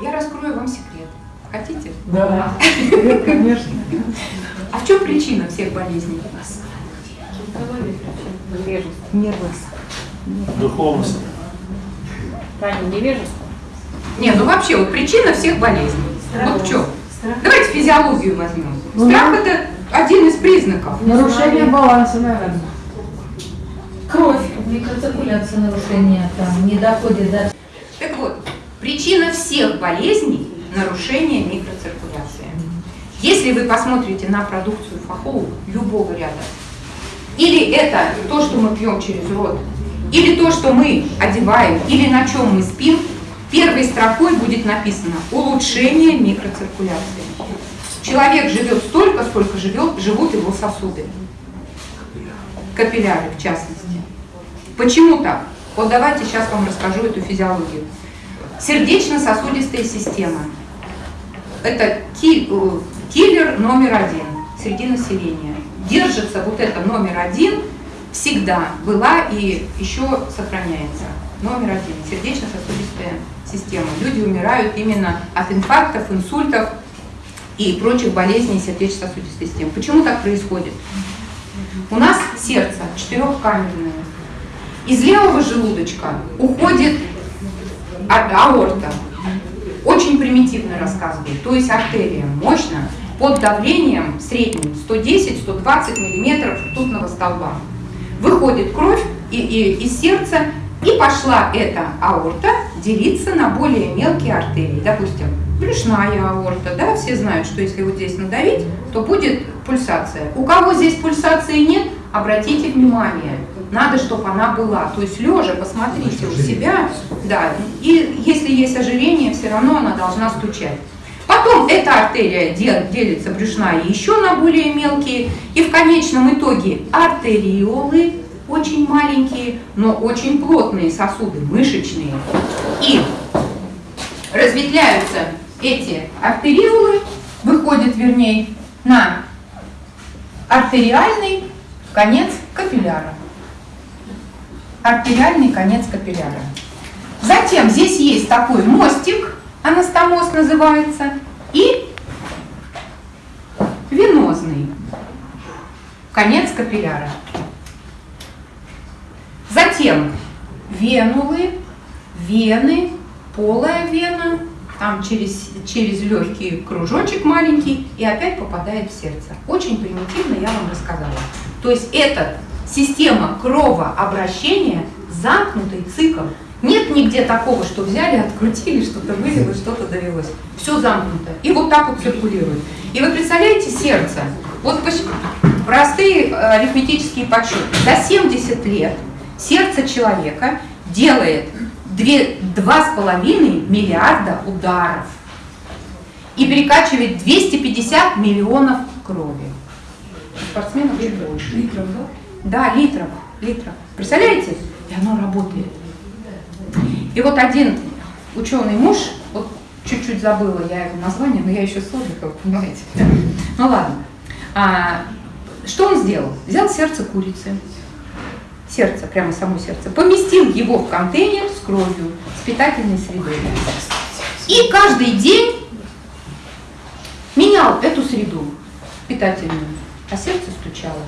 Я раскрою вам секрет. Хотите? Да, конечно. А в чем причина всех болезней? Нервность. Духовность. Таня, невежество? Не, ну вообще, вот причина всех болезней. Вот в чем? Давайте физиологию возьмем. Ну, Страх это один из признаков. Нарушение баланса, наверное. Кровь, микроциркуляция нарушения там не доходит до... Причина всех болезней – нарушение микроциркуляции. Если вы посмотрите на продукцию фахоу любого ряда, или это то, что мы пьем через рот, или то, что мы одеваем, или на чем мы спим, первой строкой будет написано «улучшение микроциркуляции». Человек живет столько, сколько живет, живут его сосуды. Капилляры, в частности. Почему так? Вот давайте сейчас вам расскажу эту физиологию. Сердечно-сосудистая система. Это э, киллер номер один среди населения. Держится вот это номер один всегда была и еще сохраняется. Номер один. Сердечно-сосудистая система. Люди умирают именно от инфарктов, инсультов и прочих болезней сердечно-сосудистой системы. Почему так происходит? У нас сердце четырехкамерное. Из левого желудочка уходит а- аорта. Очень примитивно рассказываю. То есть артерия мощно под давлением средним 110-120 миллиметров ртутного столба. Выходит кровь и, и- из сердца, и пошла эта аорта делиться на более мелкие артерии. Допустим, брюшная аорта, да, все знают, что если вот здесь надавить, то будет пульсация. У кого здесь пульсации нет, обратите внимание, надо, чтобы она была. То есть лежа, посмотрите у себя, да, и если есть ожирение, все равно она должна стучать. Потом эта артерия дел- делится брюшная еще на более мелкие, и в конечном итоге артериолы очень маленькие, но очень плотные сосуды, мышечные. И разветвляются эти артериолы, выходят, вернее, на артериальный конец капилляра. Артериальный конец капилляра. Затем здесь есть такой мостик, анастомоз называется, и венозный конец капилляра. Затем венулы, вены, полая вена, там через, через легкий кружочек маленький и опять попадает в сердце. Очень примитивно я вам рассказала. То есть это система кровообращения, замкнутый цикл. Нет нигде такого, что взяли, открутили, что-то вылилось, что-то довелось. Все замкнуто. И вот так вот циркулирует. И вы представляете сердце? Вот простые э, арифметические подсчеты. За 70 лет сердце человека делает две- 2,5 миллиарда ударов и перекачивает 250 миллионов крови. Спортсменов чуть больше. Да? Литров, литров. Представляете? И оно работает. И вот один ученый муж, вот чуть-чуть забыла я его название, но я еще с отдыха, понимаете. Ну ладно. А, что он сделал? Взял сердце курицы, сердце, прямо само сердце, поместил его в контейнер с кровью, с питательной средой. И каждый день менял эту среду питательную, а сердце стучало.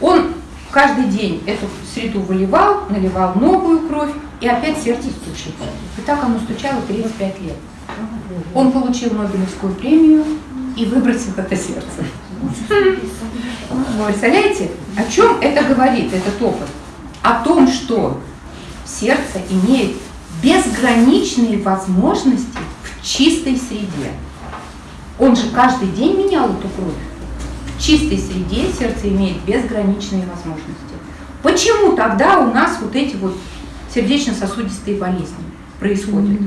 Он каждый день эту среду выливал, наливал новую кровь, и опять сердце стучит. И так оно стучало 35 лет. Он получил Нобелевскую премию и выбросил это сердце. Вы представляете, о чем это говорит, этот опыт? О том, что сердце имеет безграничные возможности в чистой среде. Он же каждый день менял эту кровь. В чистой среде сердце имеет безграничные возможности. Почему тогда у нас вот эти вот сердечно-сосудистые болезни происходят?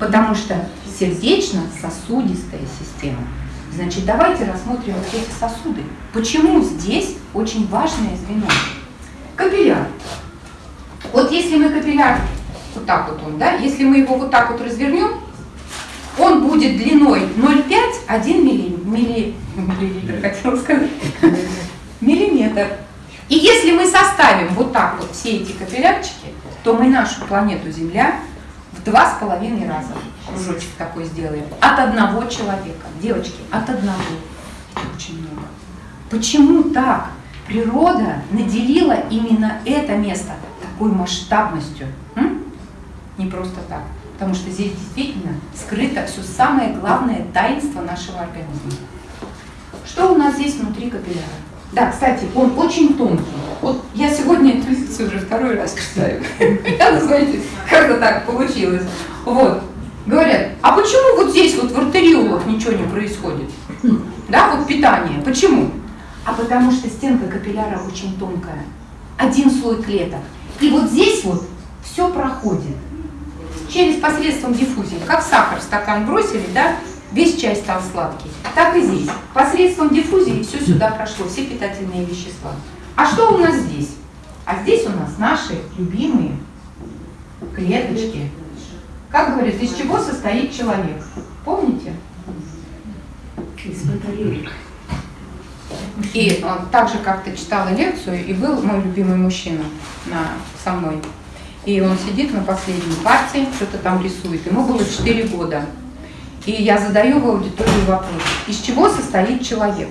Потому что сердечно-сосудистая система. Значит, давайте рассмотрим вот эти сосуды. Почему здесь очень важное звено? Капилляр. Вот если мы капилляр, вот так вот он, да, если мы его вот так вот развернем, он будет длиной 0,5-1 милли, милли, миллилитр, хотела сказать, миллиметр. И если мы составим вот так вот все эти капиллярчики, то мы нашу планету Земля в два с половиной раза кружочек такой сделаем. От одного человека. Девочки, от одного. Очень много. Почему так? Природа наделила именно это место такой масштабностью. М? Не просто так. Потому что здесь действительно скрыто все самое главное таинство нашего организма. Что у нас здесь внутри капилляра? Да, кстати, он очень тонкий. Вот я сегодня эту лекцию уже второй раз читаю. Я, знаете, как-то так получилось. Вот. Говорят, а почему вот здесь вот в артериолах ничего не происходит? Да, вот питание. Почему? А потому что стенка капилляра очень тонкая. Один слой клеток. И вот здесь вот все проходит через посредством диффузии. Как сахар в стакан бросили, да, весь чай стал сладкий. Так и здесь. Посредством диффузии все сюда прошло, все питательные вещества. А что у нас здесь? А здесь у нас наши любимые клеточки. Как говорят, из чего состоит человек? Помните? Из батареек. И э, так же как-то читала лекцию, и был мой любимый мужчина на, со мной. И он сидит на последней партии, что-то там рисует. Ему было 4 года. И я задаю в аудиторию вопрос, из чего состоит человек?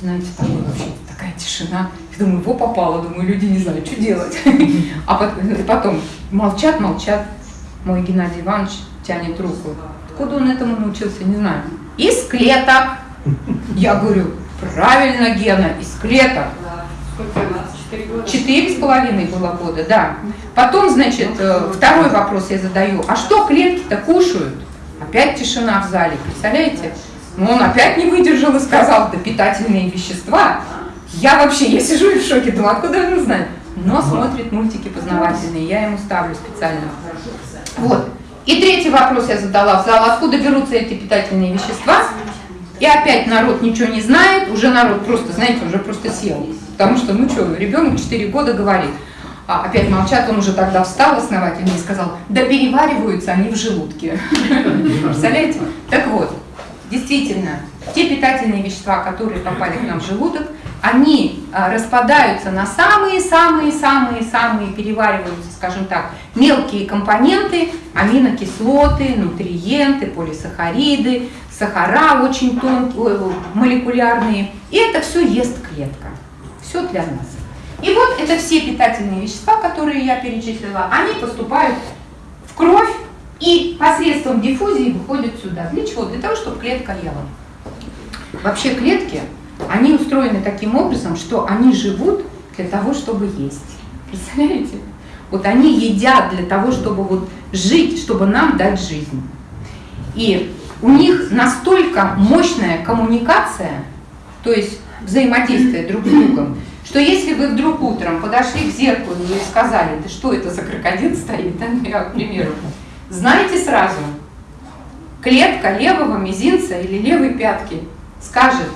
Знаете, такой вообще такая тишина. Я думаю, его попало, думаю, люди не знают, что делать. А потом, потом молчат, молчат. Мой Геннадий Иванович тянет руку. Откуда он этому научился, не знаю. Из клеток. Я говорю, правильно, Гена, из клеток. Четыре с половиной было года, да. Потом, значит, э, второй вопрос я задаю. А что клетки-то кушают? Опять тишина в зале, представляете? Ну, он опять не выдержал и сказал, да питательные вещества. Я вообще, я сижу и в шоке, думаю, откуда он знает? Но смотрит мультики познавательные, я ему ставлю специально. Вот. И третий вопрос я задала в зал, откуда берутся эти питательные вещества? И опять народ ничего не знает, уже народ просто, знаете, уже просто сел. Потому что, ну что, ребенок 4 года говорит. А опять молчат, он уже тогда встал основательно и сказал, да перевариваются они в желудке. Представляете? Так вот, действительно, те питательные вещества, которые попали к нам в желудок, они а, распадаются на самые-самые-самые-самые, перевариваются, скажем так, мелкие компоненты, аминокислоты, нутриенты, полисахариды, сахара очень тонкие, молекулярные. И это все ест клетка. Все для нас. И вот это все питательные вещества, которые я перечислила, они поступают в кровь и посредством диффузии выходят сюда. Для чего? Для того, чтобы клетка ела. Вообще клетки, они устроены таким образом, что они живут для того, чтобы есть. Представляете? Вот они едят для того, чтобы вот жить, чтобы нам дать жизнь. И у них настолько мощная коммуникация, то есть взаимодействие друг с другом, что если вы вдруг утром подошли к зеркалу и сказали, да что это за крокодил стоит, да, я, к примеру, знаете сразу, клетка левого мизинца или левой пятки скажет,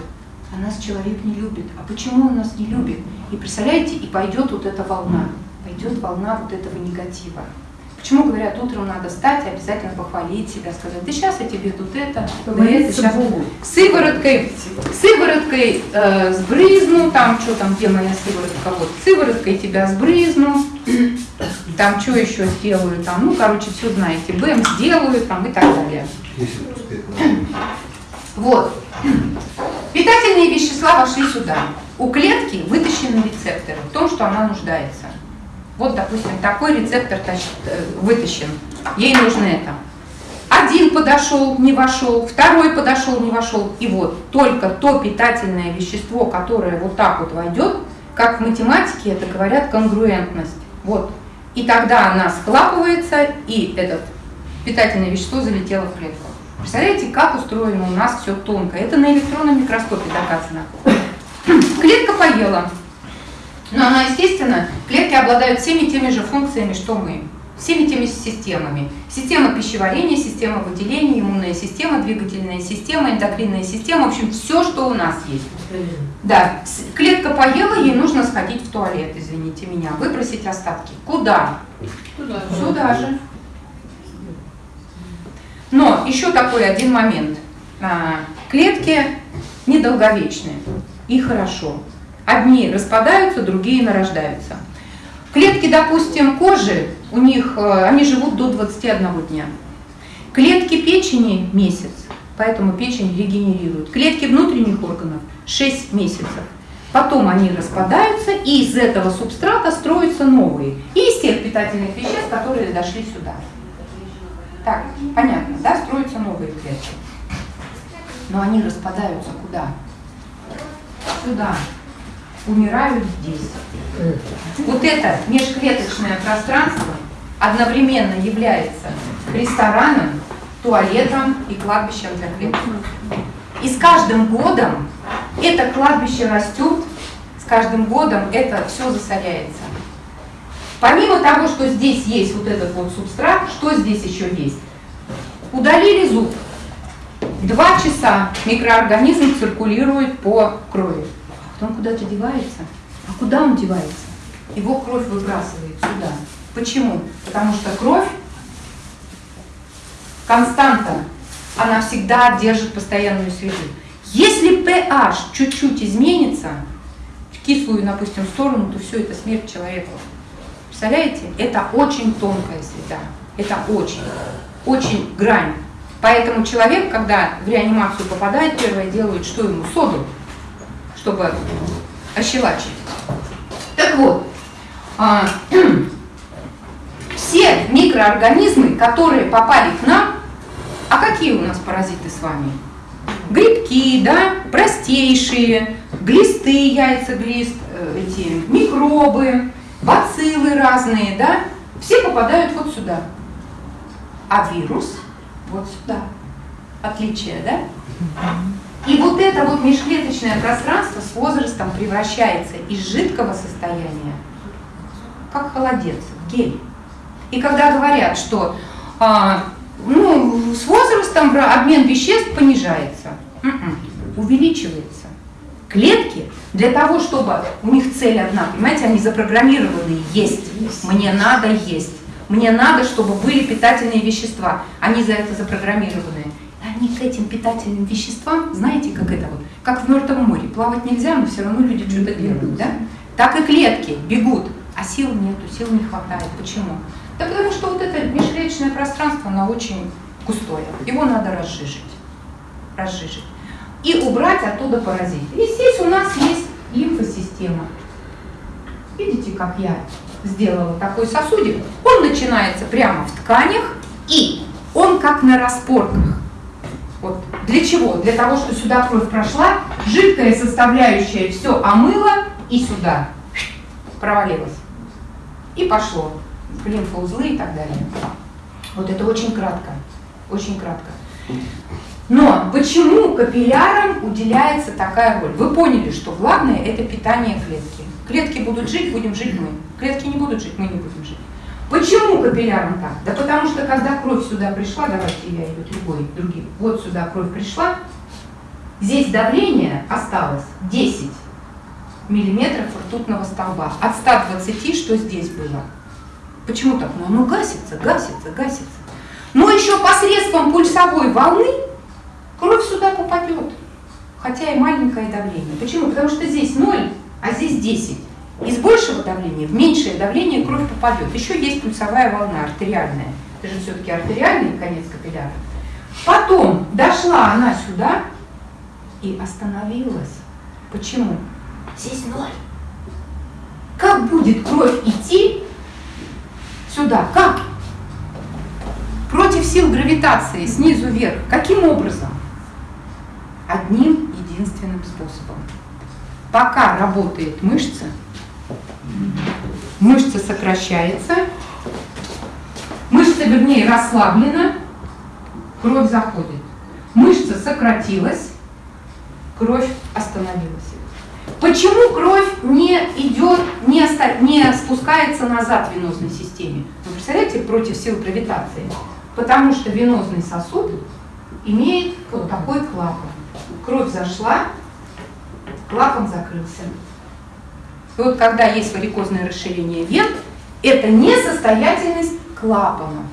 а нас человек не любит, а почему он нас не любит? И представляете, и пойдет вот эта волна, пойдет волна вот этого негатива. Почему говорят, утром надо встать и обязательно похвалить себя, сказать, да сейчас я тебе тут это, да это сейчас сывороткой, сывороткой э, сбрызну, там что там, где моя сыворотка, вот, сывороткой тебя сбрызну, там что еще сделаю, там, ну, короче, все знаете, БМ сделаю, там и так далее. Вот. Питательные вещества вошли сюда. У клетки вытащены рецепторы в том, что она нуждается. Вот, допустим, такой рецептор э, вытащен, ей нужно это. Один подошел, не вошел, второй подошел, не вошел. И вот только то питательное вещество, которое вот так вот войдет, как в математике это говорят конгруентность. Вот. И тогда она схлапывается, и это питательное вещество залетело в клетку. Представляете, как устроено у нас все тонко. Это на электронном микроскопе доказано. Клетка поела, но она, естественно, клетки обладают всеми теми же функциями, что мы. Всеми теми системами. Система пищеварения, система выделения, иммунная система, двигательная система, эндокринная система. В общем, все, что у нас есть. Да, клетка поела, ей нужно сходить в туалет, извините меня, выбросить остатки. Куда? Туда. Сюда же. Но еще такой один момент. А, клетки недолговечные и хорошо. Одни распадаются, другие нарождаются. Клетки, допустим, кожи у них, э, они живут до 21 дня. Клетки печени месяц, поэтому печень регенерирует. Клетки внутренних органов 6 месяцев. Потом они распадаются, и из этого субстрата строятся новые. И из тех питательных веществ, которые дошли сюда. Так, понятно, да, строятся новые клетки. Но они распадаются куда? Сюда. Умирают здесь. Вот это межклеточное пространство одновременно является рестораном, туалетом и кладбищем для клеток. И с каждым годом это кладбище растет, с каждым годом это все засоряется. Помимо того, что здесь есть вот этот вот субстрат, что здесь еще есть? Удалили зуб. Два часа микроорганизм циркулирует по крови. А потом куда-то девается. А куда он девается? Его кровь выбрасывает сюда. Почему? Потому что кровь константа, она всегда держит постоянную среду. Если pH чуть-чуть изменится, в кислую, допустим, сторону, то все это смерть человека. Представляете? Это очень тонкая среда. Это очень, очень грань. Поэтому человек, когда в реанимацию попадает, первое делает, что ему? Соду, чтобы ощелачить. Так вот, а, все микроорганизмы, которые попали к нам, а какие у нас паразиты с вами? Грибки, да, простейшие, глисты, яйца глист, э, эти микробы, бациллы разные, да, все попадают вот сюда. А вирус вот сюда. Отличие, да? И вот это вот межклеточное пространство с возрастом превращается из жидкого состояния, как холодец, в гель. И когда говорят, что а, ну, с возрастом обмен веществ понижается, м-м, увеличивается. Клетки для того, чтобы у них цель одна, понимаете, они запрограммированы есть, мне надо есть. Мне надо, чтобы были питательные вещества. Они за это запрограммированы. Они к этим питательным веществам, знаете, как это вот, как в Мертвом море. Плавать нельзя, но все равно люди что-то делают, да? Так и клетки бегут, а сил нету, сил не хватает. Почему? Да потому что вот это межклеточное пространство, оно очень густое. Его надо разжижить. Разжижить. И убрать оттуда паразит. И здесь у нас есть лимфосистема. Видите, как я сделала такой сосудик, он начинается прямо в тканях, и он как на распорках. Вот. Для чего? Для того, что сюда кровь прошла, жидкая составляющая все омыла и сюда провалилась. И пошло в лимфоузлы и так далее. Вот это очень кратко. Очень кратко. Но почему капиллярам уделяется такая роль? Вы поняли, что главное это питание клетки. Клетки будут жить, будем жить мы. Клетки не будут жить, мы не будем жить. Почему капилляром так? Да потому что когда кровь сюда пришла, давайте я ее другой, другим, вот сюда кровь пришла, здесь давление осталось 10 миллиметров ртутного столба. От 120, что здесь было. Почему так? Ну, оно гасится, гасится, гасится. Но еще посредством пульсовой волны кровь сюда попадет. Хотя и маленькое давление. Почему? Потому что здесь 0, а здесь 10. Из большего давления в меньшее давление кровь попадет. Еще есть пульсовая волна артериальная. Это же все-таки артериальный конец капилляра. Потом дошла она сюда и остановилась. Почему? Здесь ноль. Как будет кровь идти сюда? Как? Против сил гравитации, снизу вверх. Каким образом? Одним единственным способом. Пока работает мышца, мышца сокращается, мышца, вернее, расслаблена, кровь заходит. Мышца сократилась, кровь остановилась. Почему кровь не идет, не, оста... не спускается назад в венозной системе? Вы представляете, против сил гравитации? Потому что венозный сосуд имеет вот такой клапан. Кровь зашла, клапан закрылся. И вот когда есть варикозное расширение вен, это несостоятельность клапана.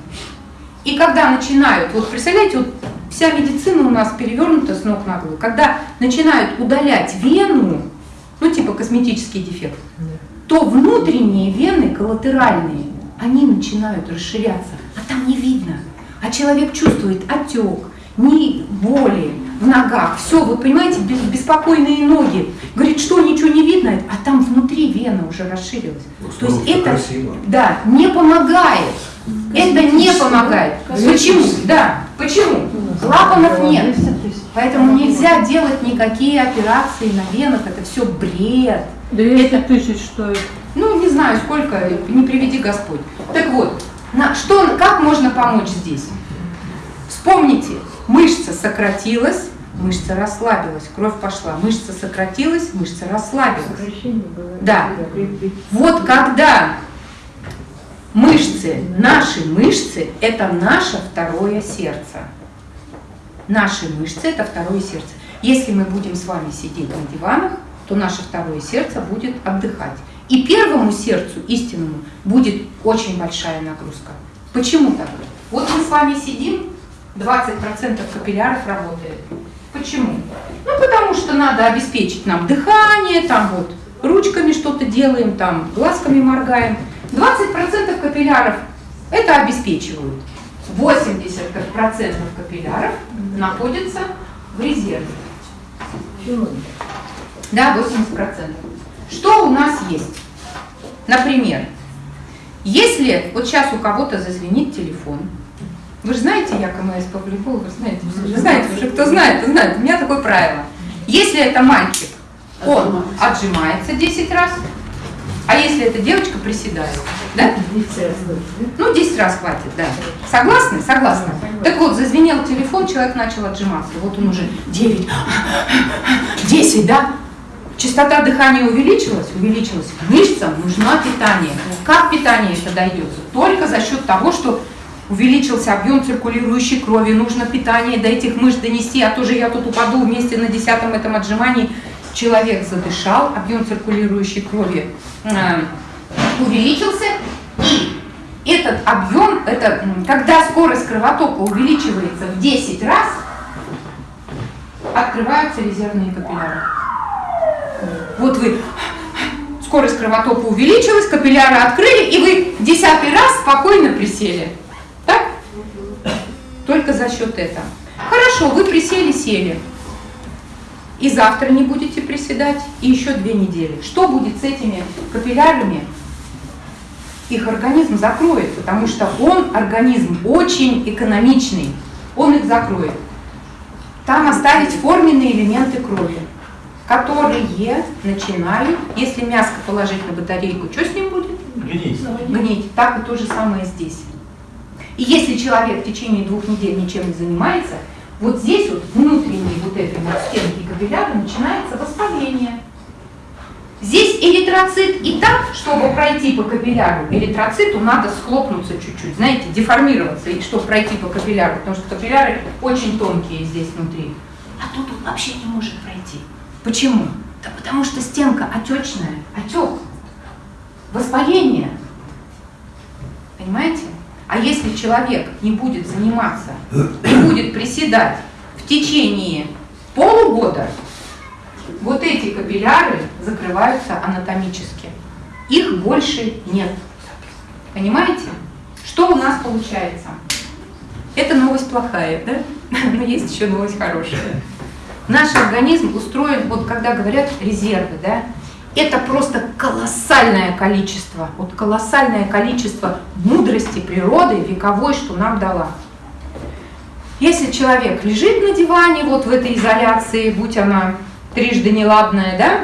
И когда начинают, вот представляете, вот вся медицина у нас перевернута с ног на голову, когда начинают удалять вену, ну типа косметический дефект, то внутренние вены коллатеральные, они начинают расширяться, а там не видно. А человек чувствует отек, ни боли в ногах, все, вы понимаете, бес- беспокойные ноги. Говорит, что ничего не видно, а там внутри вена уже расширилась. То есть это, красиво. да, не помогает. Это не помогает. Почему? Да, почему? Клапанов нет. Поэтому нельзя делать никакие операции на венах, это все бред. 200 тысяч стоит. Ну, не знаю, сколько, не приведи Господь. Так вот, на, что, как можно помочь здесь? Вспомните, мышца сократилась, мышца расслабилась, кровь пошла, мышца сократилась, мышца расслабилась. Да. Вот когда мышцы, наши мышцы, это наше второе сердце. Наши мышцы – это второе сердце. Если мы будем с вами сидеть на диванах, то наше второе сердце будет отдыхать. И первому сердцу, истинному, будет очень большая нагрузка. Почему так? Вот мы с вами сидим, 20% капилляров работает. Почему? Ну, потому что надо обеспечить нам дыхание, там вот ручками что-то делаем, там глазками моргаем. 20% капилляров это обеспечивают. 80% капилляров находятся в резерве. Да, 80%. Что у нас есть? Например, если вот сейчас у кого-то зазвенит телефон, вы же знаете, я КМС по волейболу, вы знаете, вы знаете уже, кто знает, кто знает, у меня такое правило. Если это мальчик, он отжимается 10 раз, а если это девочка, приседает. Да? Ну, 10 раз хватит, да. Согласны? Согласны. Так вот, зазвенел телефон, человек начал отжиматься. Вот он уже 9, 10, да? Частота дыхания увеличилась? Увеличилась. Мышцам нужно питание. Как питание это дается? Только за счет того, что увеличился объем циркулирующей крови, нужно питание до этих мышц донести, а то же я тут упаду вместе на десятом этом отжимании. Человек задышал, объем циркулирующей крови э, увеличился, и этот объем, это когда скорость кровотока увеличивается в 10 раз, открываются резервные капилляры. Вот вы, скорость кровотока увеличилась, капилляры открыли, и вы десятый раз спокойно присели. Только за счет этого. Хорошо, вы присели, сели. И завтра не будете приседать, и еще две недели. Что будет с этими капиллярами? Их организм закроет, потому что он, организм, очень экономичный. Он их закроет. Там остались форменные элементы крови, которые начинают, если мяско положить на батарейку, что с ним будет? Гнить. гнить. Так и то же самое здесь. И если человек в течение двух недель ничем не занимается, вот здесь вот внутренней вот этой вот стенки капилляра начинается воспаление. Здесь эритроцит, и так, чтобы пройти по капилляру, эритроциту надо схлопнуться чуть-чуть, знаете, деформироваться, и чтобы пройти по капилляру, потому что капилляры очень тонкие здесь внутри. А тут он вообще не может пройти. Почему? Да потому что стенка отечная, отек, воспаление. Понимаете? А если человек не будет заниматься, не будет приседать в течение полугода, вот эти капилляры закрываются анатомически. Их больше нет. Понимаете? Что у нас получается? Это новость плохая, да? Но есть еще новость хорошая. Наш организм устроен, вот когда говорят резервы, да, это просто колоссальное количество, вот колоссальное количество мудрости природы вековой, что нам дала. Если человек лежит на диване, вот в этой изоляции, будь она трижды неладная, да,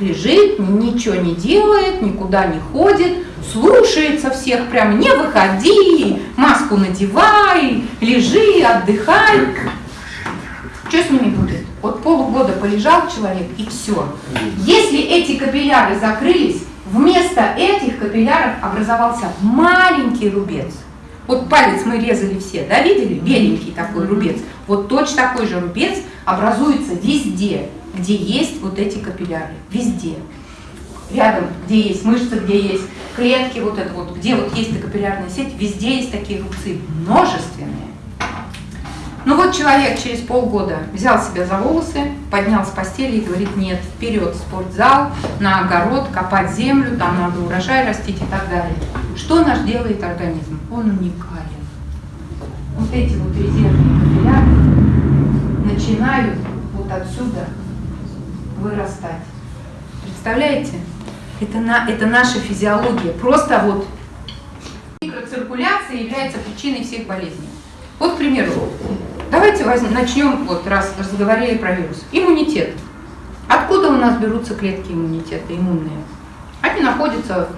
лежит, ничего не делает, никуда не ходит, слушается всех, прям не выходи, маску надевай, лежи, отдыхай. Что с ними? Вот полугода полежал человек и все. Если эти капилляры закрылись, вместо этих капилляров образовался маленький рубец. Вот палец мы резали все, да, видели? Беленький такой рубец. Вот точно такой же рубец образуется везде, где есть вот эти капилляры. Везде. Рядом, где есть мышцы, где есть клетки, вот это вот, где вот есть капиллярная сеть, везде есть такие рубцы, множественные. Ну вот человек через полгода взял себя за волосы, поднял с постели и говорит, нет, вперед спортзал, на огород, копать землю, там надо урожай растить и так далее. Что наш делает организм? Он уникален. Вот эти вот резервные капилляры начинают вот отсюда вырастать. Представляете? Это, на, это наша физиология. Просто вот микроциркуляция является причиной всех болезней. Вот, к примеру, давайте возьмем, начнем, вот раз разговаривали про вирус. Иммунитет. Откуда у нас берутся клетки иммунитета, иммунные? Они находятся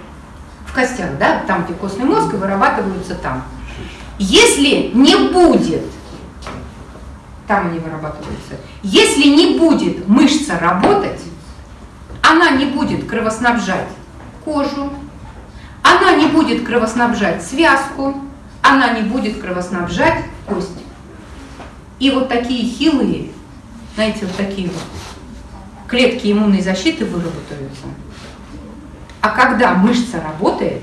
в костях, да, там, где костный мозг, и вырабатываются там. Если не будет, там они вырабатываются, если не будет мышца работать, она не будет кровоснабжать кожу, она не будет кровоснабжать связку, она не будет кровоснабжать кость. И вот такие хилые, знаете, вот такие вот клетки иммунной защиты выработаются. А когда мышца работает,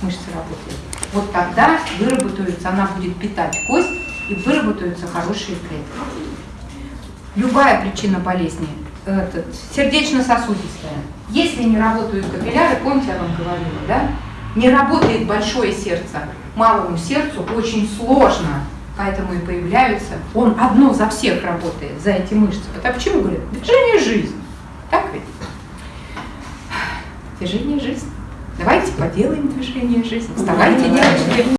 мышца работает, вот тогда выработаются, она будет питать кость и выработаются хорошие клетки. Любая причина болезни, сердечно-сосудистая, если не работают капилляры, помните, я вам говорила, да? Не работает большое сердце, малому сердцу очень сложно, поэтому и появляются, он одно за всех работает, за эти мышцы. А почему говорят? Движение жизни. Так ведь? Движение жизни. Давайте поделаем движение жизни. Вставайте, девочки.